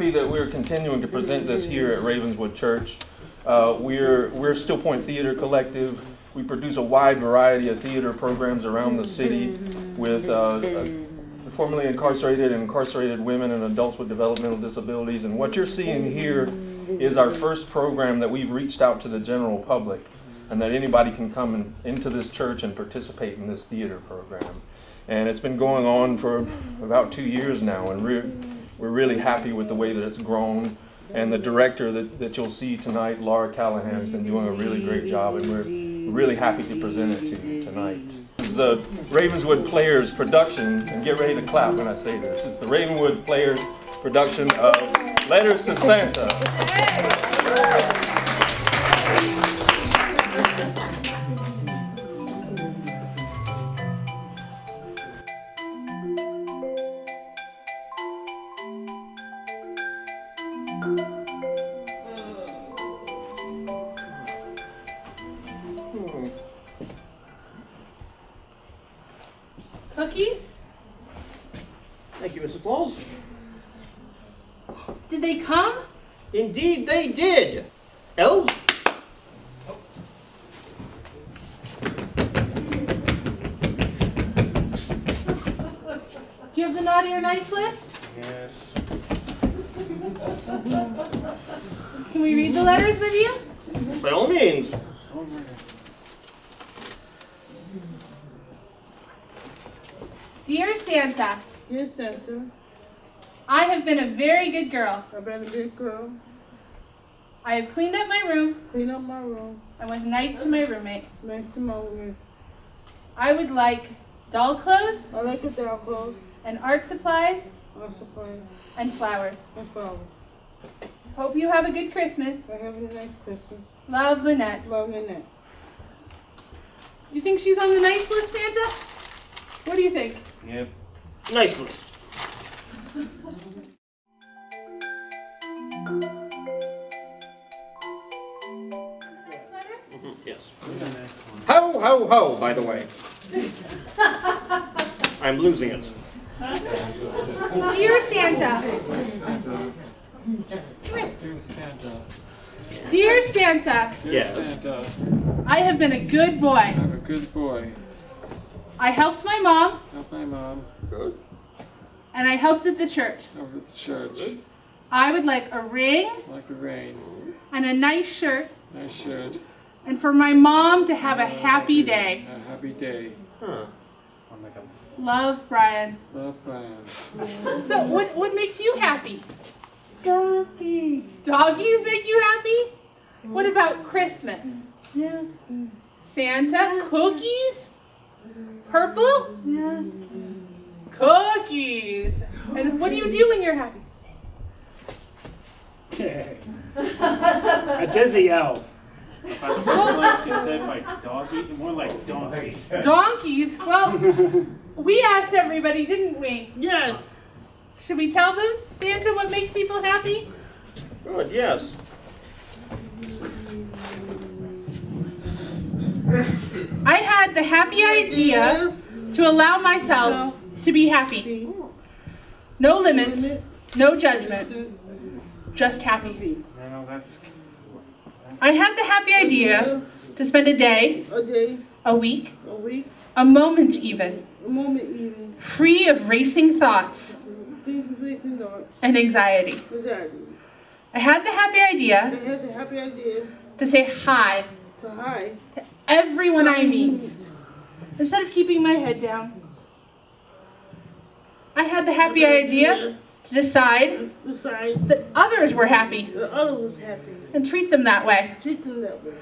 happy that we're continuing to present this here at Ravenswood Church. Uh, we're, we're Still Point Theater Collective. We produce a wide variety of theater programs around the city with uh, uh, formerly incarcerated and incarcerated women and adults with developmental disabilities. And what you're seeing here is our first program that we've reached out to the general public and that anybody can come in, into this church and participate in this theater program. And it's been going on for about two years now, and we're, really happy with the way that it's grown. And the director that, that you'll see tonight, Laura Callahan, has been doing a really great job, and we're really happy to present it to you tonight. This is the Ravenswood Players production, and get ready to clap when I say this. It's the Ravenswood Players production of Letters to Santa. Yes. Can we read the letters with you? By all means. Dear Santa, Dear Santa, I have been a very good girl. I've been a good girl. I have cleaned up my room Clean up my room. and was nice to my roommate. Nice to my room. I would like doll clothes I like the doll clothes, and art supplies my supplies, and flowers. and flowers. Hope you have a good Christmas. I have a nice Christmas. Love, Lynette. Love Lynette. You think she's on the nice list, Santa? What do you think? Yep. Nice list. Next letter? Mhm, Yes. Ho, ho, ho, by the way. I'm losing it. Dear Santa. Dear Santa, Dear Santa, dear Yes. Santa, I have been a good boy. I'm a good boy. I helped my mom Help my mom Good. and I helped at the church. over at the church. I would like a ring Like the rain. and a nice shirt I should. and for my mom to have a happy day. A happy day. Huh. Love, Brian. Love Brian. So, what, what makes you happy? Doggies. Doggies make you happy? What about Christmas? Yeah. Santa? Cookies? Purple? Yeah. Cookies. And what do you do when you're happy? A dizzy elf. Well, You said like doggy, more like donkey. donkeys? Well, we asked everybody, didn't we? Yes. Should we tell them, Santa, what makes people happy? Good, yes. I had the happy idea to allow myself to be happy. No limits, no judgment, just happy. No, that's I had the happy idea to spend a day, A day, a week, a week, a moment even, a moment even. free of racing thoughts to face and and anxiety. I had the happy I idea had the happy idea to say hi to hi. to everyone I meet instead of keeping my head down. I had the happy idea to decide Decide that others were happy the other was happy. And treat them that way. Treat them that way.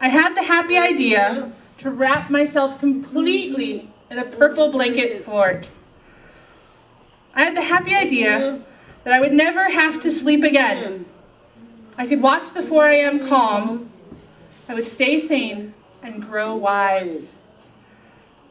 I had the happy idea to wrap myself completely in a purple blanket fort. I had the happy idea that I would never have to sleep again. I could watch the 4 a.m. calm. I would stay sane and grow wise.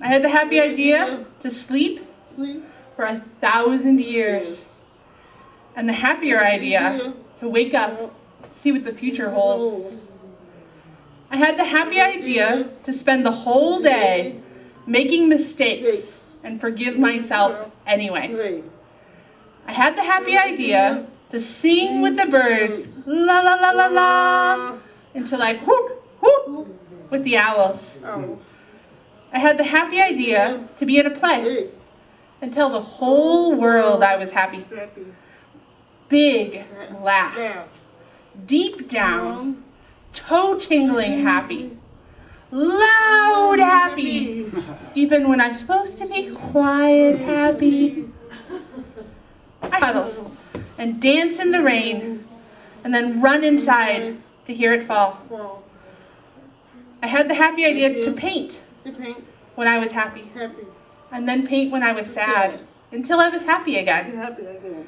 I had the happy idea to sleep Sleep. for a thousand years. And the happier idea to wake up, see what the future holds. I had the happy idea to spend the whole day making mistakes and forgive myself anyway. I had the happy idea to sing with the birds, la la la la la, until I whoop whoop with the owls. I had the happy idea to be in a play and tell the whole world I was happy. Big laugh. Deep down, mm-hmm. toe tingling mm-hmm. happy, loud mm-hmm. happy, even when I'm supposed to be quiet happy. I huddle and dance in the rain and then run inside to hear it fall. I had the happy idea to paint when I was happy. Happy. and then paint when I was sad until I was. Happy again.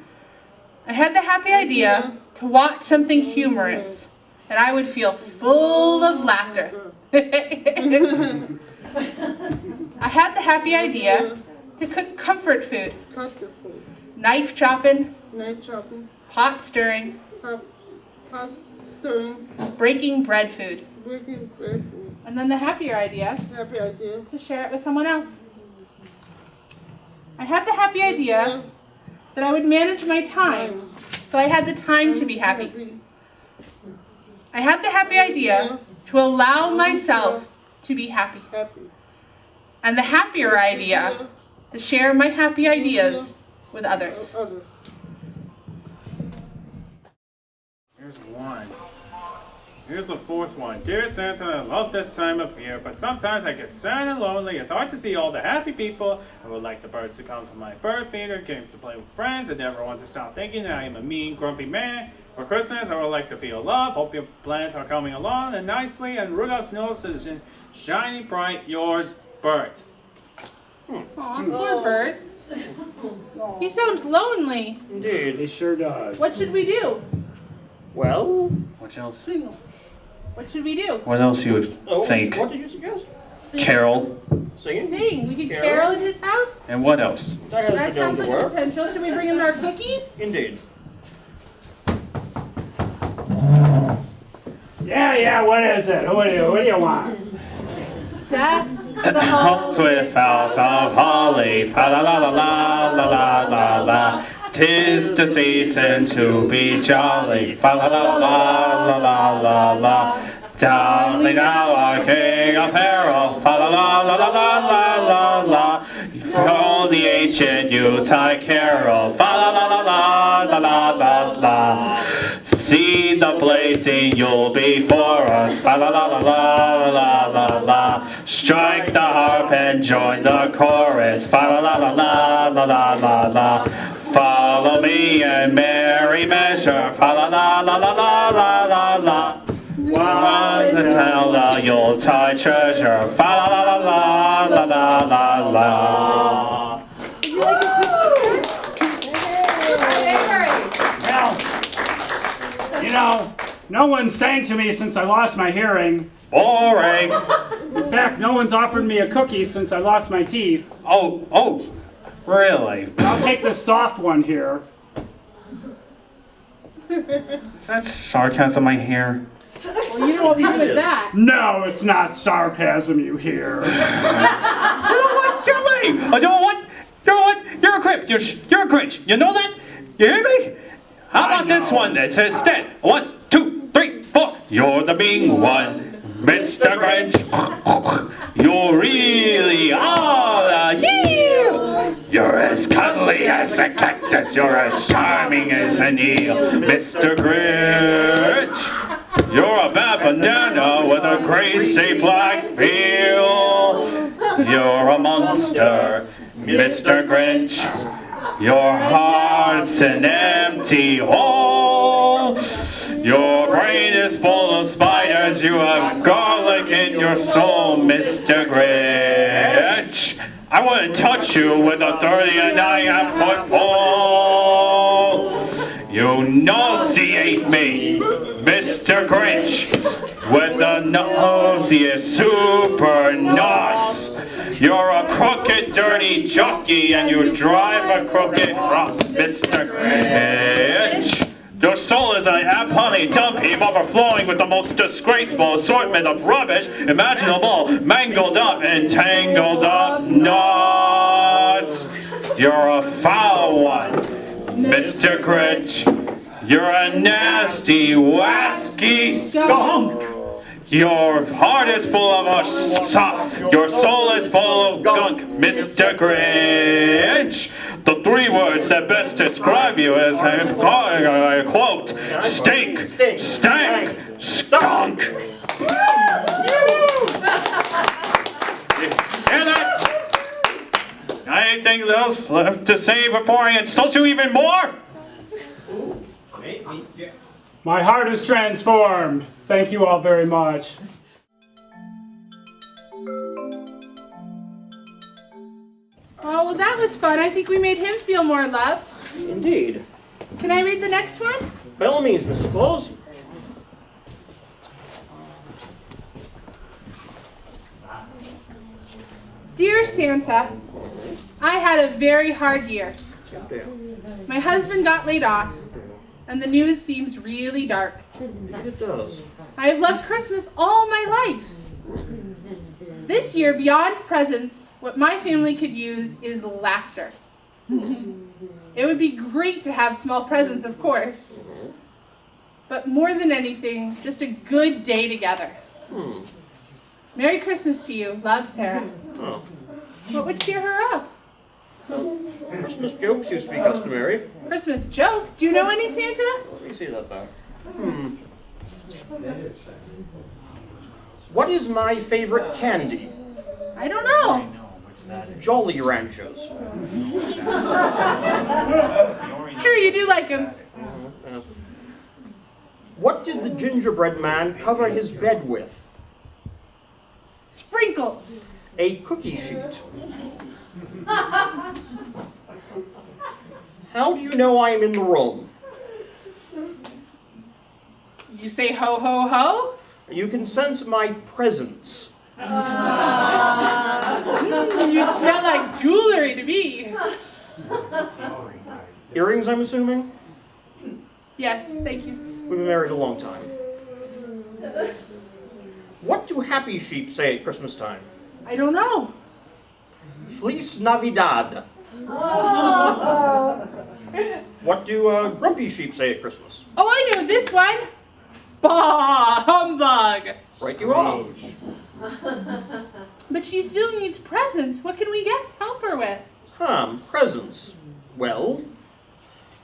I had the happy idea to watch something humorous and I would feel full of laughter. I had the happy idea to cook comfort food, knife chopping, Knife chopping. pot stirring. Pot stirring. breaking bread food. Breaking bread food. And then the happier idea Happy idea. to share it with someone else. I had the happy idea that I would manage my time so I had the time to be happy. I had the happy idea to allow myself to be happy. And the happier idea to share my happy ideas with others. Others. Here's one. Here's the fourth one. Dear Santa, I love this time of year, but sometimes I get sad and lonely. It's hard to see all the happy people. I would like the birds to come to my bird feeder, games to play with friends, and never want to stop thinking that I am a mean, grumpy man. For Christmas, I would like to feel love. Hope your plans are coming along and nicely. And Rudolph's nose is in shiny bright. Yours, Bert. Hmm. Aw, poor Bert. He sounds lonely. Indeed. He sure does. What should we do? Well, What else? Sing. What should we do? What else you would oh, what did you suggest? Carol. Singing? Sing. We could Carol? carol at his house. And what else? That That sounds like work. potential. Should we bring him our cookies? Indeed. Yeah, yeah, what is it? What do you, what do you want? That the Homes with boughs of holly, fa la la la la la la la la. Tis the season to be jolly, fa la la la la la la la. Jolly now our king apparel, fa la la la la la la la la. All the ancient Yuletide carol, fa la la la la la la la la. See the blazing Yule before us, fa la la la la la la la. Strike the harp and join the chorus, fa la la la la la la la la. Follow me in merry measure, fa la la la la la la la la. One to tell the Yuletide treasure, fa la la la la la la la la. Well, you know, no one sang to me since I lost my hearing. Boring. In fact, no one's offered me a cookie since I lost my teeth. Oh, oh, really? I'll take the soft one here. Is that sarcasm I hear? Well, you know what we do with that. No, it's not sarcasm, you hear. You know what? You're lame. Oh, you know what? You know what? You're a crimp. You're, you're a grinch. You know that? You hear me? How about this one that says instead? One, two, three, four. You're the being one, Mr. Grinch. You really are the heel. You're as cuddly as a cactus. You're as charming as an eel, Mr. Grinch. You're a bad banana with a greasy black peel. You're a monster, Mr. Grinch. Your heart's an empty hole. Your brain is full of spiders. You have garlic in your soul, Mr. Grinch. I want to touch you with authority a 39 foot pole. You nauseate me, Mr. Grinch, with the nauseous super nos. You're a crooked, dirty jockey, and you drive a crooked rock, Mr. Grinch. Is an honey dump heap overflowing with the most disgraceful assortment of rubbish imaginable, mangled up and tangled up knots. You're a foul one. Mr. Grinch, you're a nasty, wasky skunk. Your heart is full of a sock. Your soul is full of gunk, Mr. Grinch. The three words that best describe you as I quote, stink, stank, skunk. And I, anything else left to say before I insult you even more? My heart is transformed. Thank you all very much. Was fun. I think we made him feel more loved. Indeed. Can I read the next one? By all means, Mrs. Claus. Dear Santa, I had a very hard year. My husband got laid off, and the news seems really dark. It does. I have loved Christmas all my life. This year, beyond presents, what my family could use is laughter. It would be great to have small presents, of course. But more than anything, just a good day together. Hmm. Merry Christmas to you. Love, Sarah. Oh. What would cheer her up? Christmas jokes used to be customary. Christmas jokes? Do you know any, Santa? Let me see that back. Hmm. What is my favorite candy? I don't know. Jolly Ranchers. It's true, you do like him. Uh, What did the gingerbread man cover his bed with? Sprinkles. A cookie sheet. How do you know I am in the room? You say ho ho ho? You can sense my presence. Mm, you smell like jewelry to me. Earrings, I'm assuming? Yes, thank you. We've been married a long time. What do happy sheep say at Christmas time? I don't know. Feliz Navidad. What do uh, grumpy sheep say at Christmas? Oh, I know this one. Bah, humbug. Right you are. But she still needs presents. What can we get? Help her with. Hmm, presents. Well,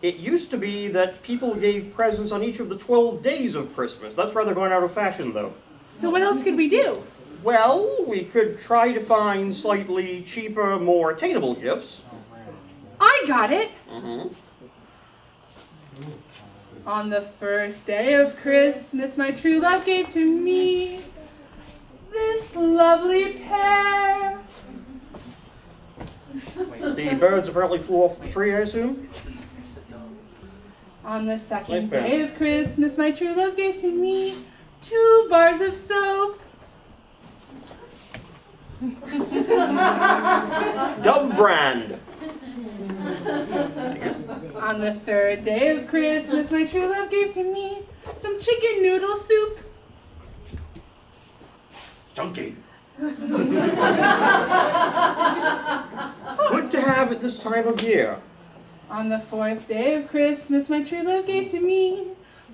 it used to be that people gave presents on each of the 12 days of Christmas. That's rather going out of fashion, though. So what else could we do? Well, we could try to find slightly cheaper, more attainable gifts. I got it. Mm-hmm. On the first day of Christmas, my true love gave to me this lovely pair. The birds apparently flew off the tree, I assume. On the second pair. day of Christmas, my true love gave to me two bars of soap. Dove brand. On the third day of Christmas, my true love gave to me some chicken noodle soup. Chunky. Good to have at this time of year. On the fourth day of Christmas, my true love gave to me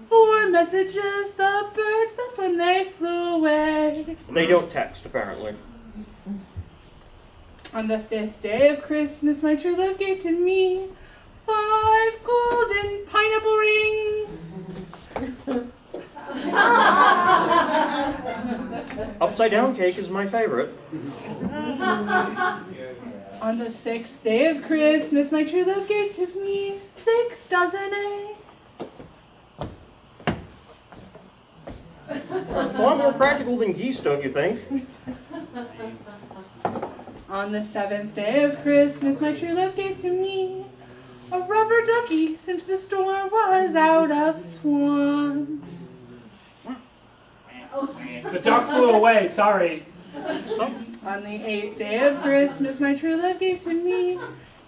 four messages the birds left when they flew away. They don't text, apparently. On the fifth day of Christmas, my true love gave to me five golden pineapple rings. Upside down cake is my favorite. On the sixth day of Christmas, my true love gave to me six dozen eggs. Far more practical than geese, don't you think? On the seventh day of Christmas, my true love gave to me a rubber ducky since the store was out of swans. The duck flew away, sorry. On the eighth day of Christmas, my true love gave to me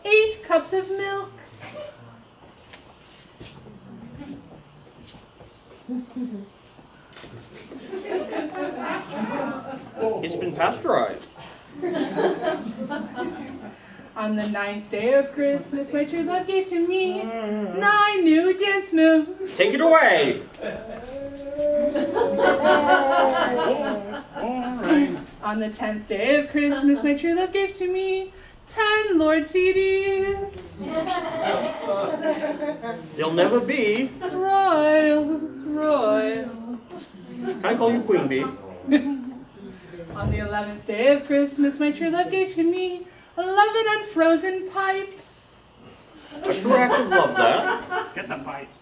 eight cups of milk. It's been pasteurized. On the ninth day of Christmas, my true love gave to me mm. nine new dance moves. Take it away. On the tenth day of Christmas, my true love gave to me ten Lorde CDs. They'll never be. Royals, royals. Can I call you Queen Bee? On the eleventh day of Christmas, my true love gave to me eleven unfrozen pipes. A true act of love, that. Get the pipes.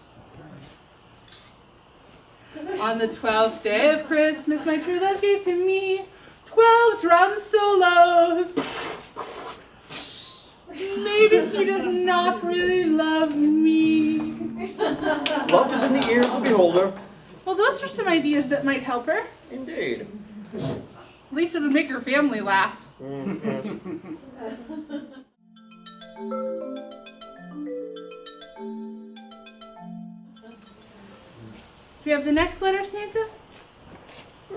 On the twelfth day of Christmas, my true love gave to me twelve drum solos. Maybe he does not really love me. Love is in the ear of the beholder. Well, those are some ideas that might help her. Indeed. At least it would make her family laugh. Mm-hmm. Do you have the next letter, Santa?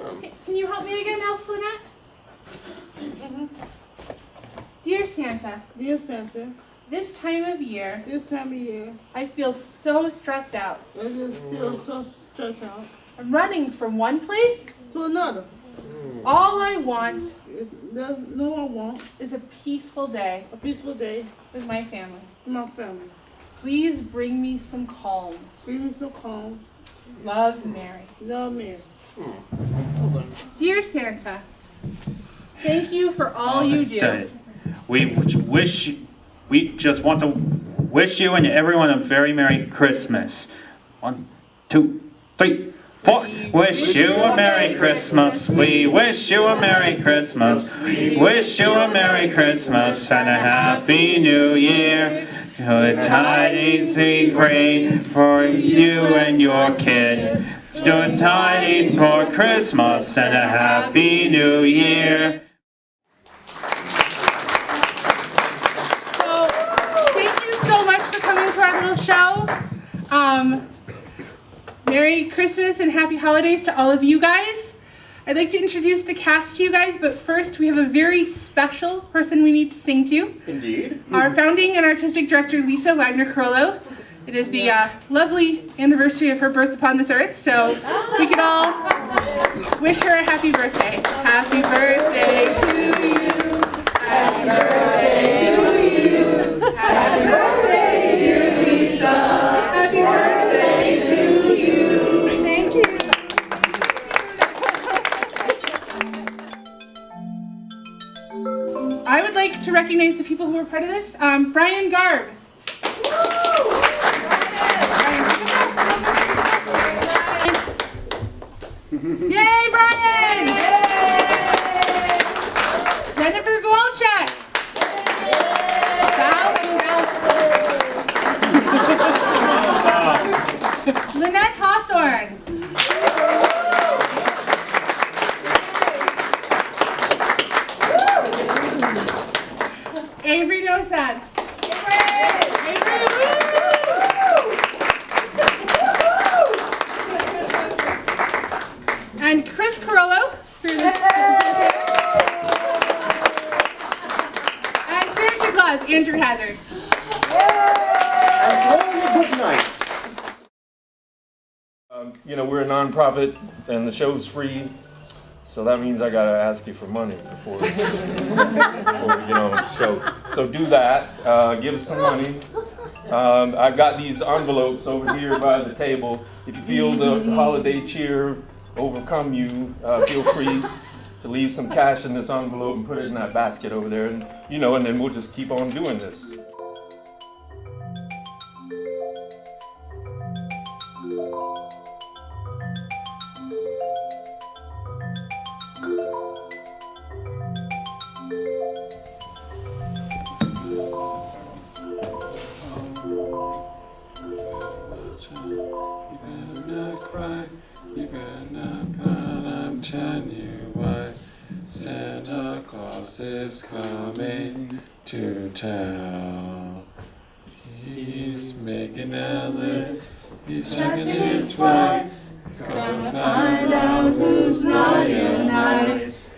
Um, Can you help me again, Elf Lynette? Dear Santa, Dear Santa, this time of year, this time of year, I feel so stressed out. I just still so stretched out. I'm running from one place. To another. All I want No, no, I want is a peaceful day a peaceful day with my family. with my family. Please bring me some calm. Bring me some calm. Love, Mary. Love me. Dear Santa, thank you for all you do. We wish, we just want to wish you and everyone a very Merry Christmas. One, two, three, four. Wish you a Merry Christmas. We wish you a Merry Christmas. We wish you a Merry Christmas and a Happy New Year. Good tidings be great for you and your kid. Good tidings for Christmas and a Happy New Year. So, thank you so much for coming to our little show. Um, Merry Christmas and Happy Holidays to all of you guys. I'd like to introduce the cast to you guys, but first we have a very special person we need to sing to. Indeed. Our founding and artistic director, Lisa Wagner Carollo. It is the uh, lovely anniversary of her birth upon this earth, so we could all wish her a happy birthday. Happy birthday to you. Happy birthday to you. Happy birthday, like to recognize the people who were part of this. Um, Brian Garb. Yay, Brian! Andrew Hazard. And only good night. Um, You know, we're a nonprofit and the show's free, so that means I gotta ask you for money before, before you know, show. So do that, uh, give us some money. Um, I've got these envelopes over here by the table. If you feel the holiday cheer overcome you, uh, feel free to leave some cash in this envelope and put it in that basket over there, and, you know, and then we'll just keep on doing this. To tell. He's making a list, he's checking it twice. He's gonna find out who's naughty and nice.